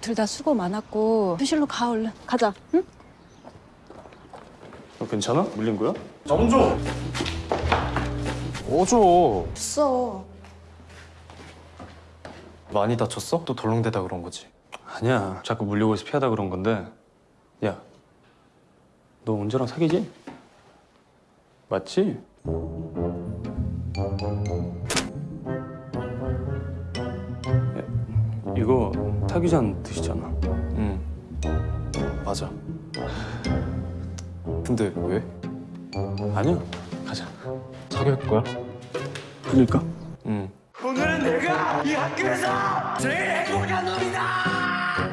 둘 다 수고 많았고 휴실로 가 얼른 가자 응? 너 괜찮아? 물린 거야? 정조! 어줘. 없어 많이 다쳤어? 또 덜렁대다 그런 거지. 아니야. 자꾸 물려고 해서 피하다 그런 건데. 야, 너 은재랑 사귀지? 맞지? 야, 이거 타기잔 드시잖아. 응. 맞아. 근데 왜? 아니야. 가자. 사귈 거야? 그럴까? 응. 오늘은 내가 이 학교에서 제일 행복한 놈이다!